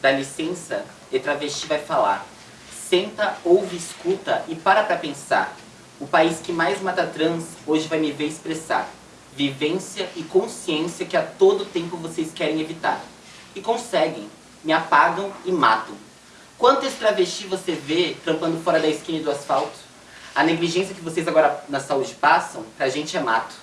Dá licença e travesti vai falar. Senta, ouve, escuta e para pra pensar. O país que mais mata trans hoje vai me ver expressar. Vivência e consciência que a todo tempo vocês querem evitar. E conseguem. Me apagam e matam. Quantas travesti você vê trampando fora da esquina do asfalto? A negligência que vocês agora na saúde passam, pra gente é mato.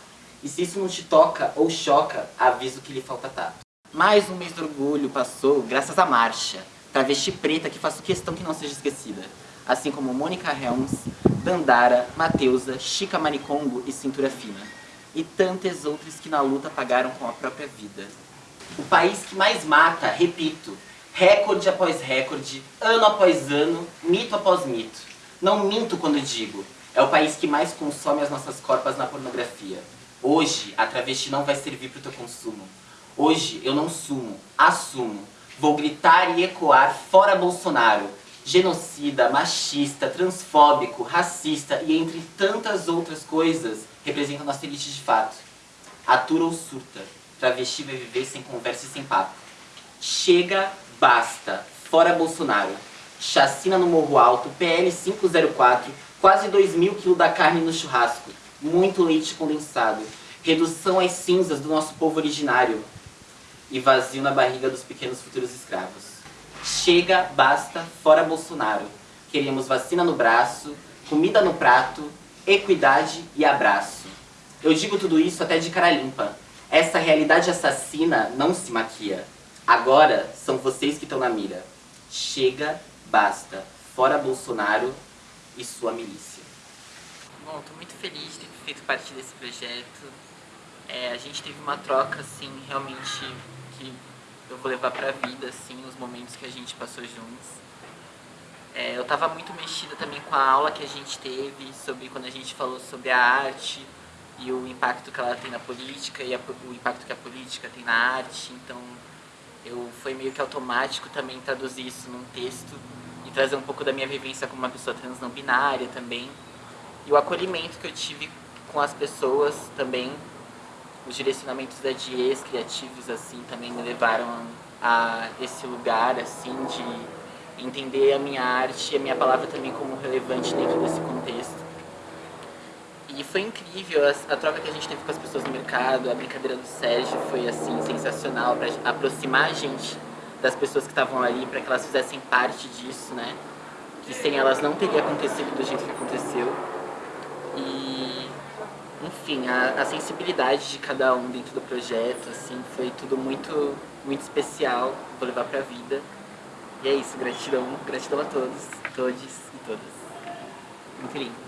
E se isso não te toca ou choca, aviso que lhe falta tato. Mais um mês do orgulho passou graças à marcha. Travesti preta que faço questão que não seja esquecida. Assim como Mônica Helms, Dandara, Mateusa, Chica Maricongo e Cintura Fina. E tantas outras que na luta pagaram com a própria vida. O país que mais mata, repito, recorde após recorde, ano após ano, mito após mito. Não minto quando digo, é o país que mais consome as nossas corpas na pornografia. Hoje, a travesti não vai servir para o teu consumo. Hoje, eu não sumo, assumo. Vou gritar e ecoar fora Bolsonaro. Genocida, machista, transfóbico, racista e entre tantas outras coisas representa nossa elite de fato. Atura ou surta, travesti vai viver sem conversa e sem papo. Chega, basta, fora Bolsonaro. Chacina no Morro Alto, PL 504, quase 2 mil quilos da carne no churrasco, muito leite condensado, redução às cinzas do nosso povo originário e vazio na barriga dos pequenos futuros escravos. Chega, basta, fora Bolsonaro. Queremos vacina no braço, comida no prato, equidade e abraço. Eu digo tudo isso até de cara limpa. Essa realidade assassina não se maquia. Agora são vocês que estão na mira. Chega, basta, fora Bolsonaro e sua milícia. Bom, tô muito feliz de ter feito parte desse projeto. É, a gente teve uma troca, assim, realmente que eu vou levar pra vida, assim, os momentos que a gente passou juntos. É, eu tava muito mexida também com a aula que a gente teve sobre quando a gente falou sobre a arte e o impacto que ela tem na política e a, o impacto que a política tem na arte. Então, eu foi meio que automático também traduzir isso num texto e trazer um pouco da minha vivência como uma pessoa trans não binária também. E o acolhimento que eu tive com as pessoas também, os direcionamentos da Dias criativos assim também me levaram a esse lugar assim de entender a minha arte e a minha palavra também como relevante dentro desse contexto. E foi incrível a, a, troca que a gente teve com as pessoas no mercado, a brincadeira do Sérgio foi assim sensacional para aproximar a gente das pessoas que estavam ali, para que elas fizessem parte disso, né? Que sem elas não teria acontecido do jeito que aconteceu. E, enfim, a, a sensibilidade de cada um dentro do projeto, assim, foi tudo muito, muito especial, vou levar pra vida. E é isso, gratidão, gratidão a todos, todos e todas. Muito lindo.